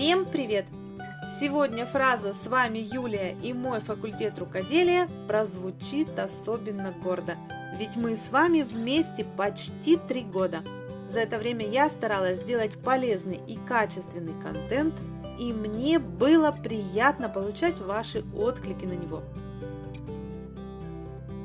Всем привет! Сегодня фраза «С вами Юлия и мой факультет рукоделия» прозвучит особенно гордо, ведь мы с вами вместе почти три года. За это время я старалась сделать полезный и качественный контент, и мне было приятно получать ваши отклики на него.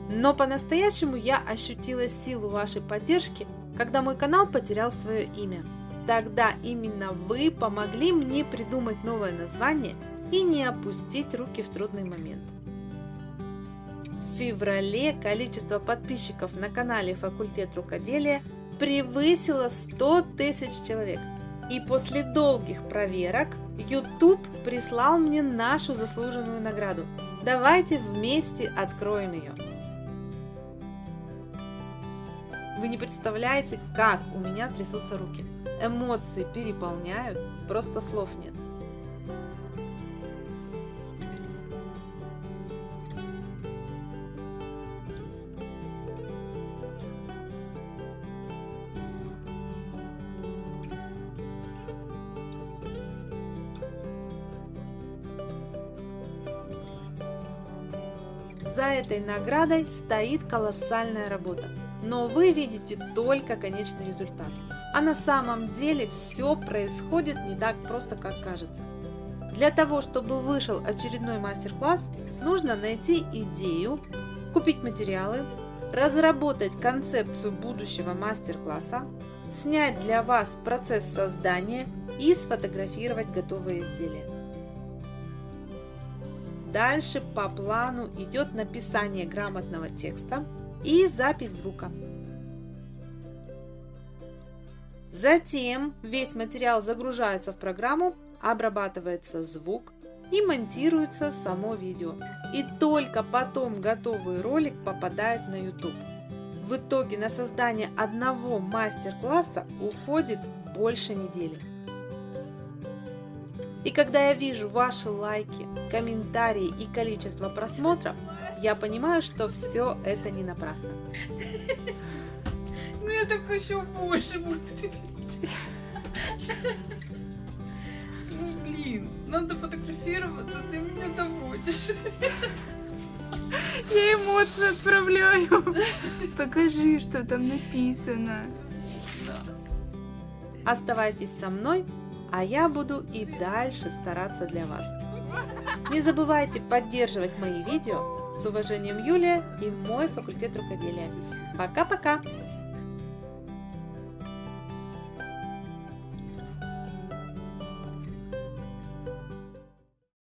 Но по-настоящему я ощутила силу вашей поддержки, когда мой канал потерял свое имя. Тогда именно вы помогли мне придумать новое название и не опустить руки в трудный момент. В феврале количество подписчиков на канале Факультет рукоделия превысило 100 тысяч человек. И после долгих проверок YouTube прислал мне нашу заслуженную награду. Давайте вместе откроем ее. Вы не представляете, как у меня трясутся руки. Эмоции переполняют, просто слов нет. За этой наградой стоит колоссальная работа, но вы видите только конечный результат. А на самом деле все происходит не так просто, как кажется. Для того, чтобы вышел очередной мастер-класс, нужно найти идею, купить материалы, разработать концепцию будущего мастер-класса, снять для вас процесс создания и сфотографировать готовые изделия. Дальше по плану идет написание грамотного текста и запись звука. Затем весь материал загружается в программу, обрабатывается звук и монтируется само видео. И только потом готовый ролик попадает на YouTube. В итоге на создание одного мастер-класса уходит больше недели. И когда я вижу ваши лайки, комментарии и количество просмотров, я понимаю, что все это не напрасно. Ну я так еще больше буду Ну блин, надо фотографироваться, ты меня доводишь. Я эмоции отправляю. Покажи, что там написано. Оставайтесь со мной, а я буду и дальше стараться для вас. Не забывайте поддерживать мои видео. С уважением, Юлия и мой факультет рукоделия. Пока-пока!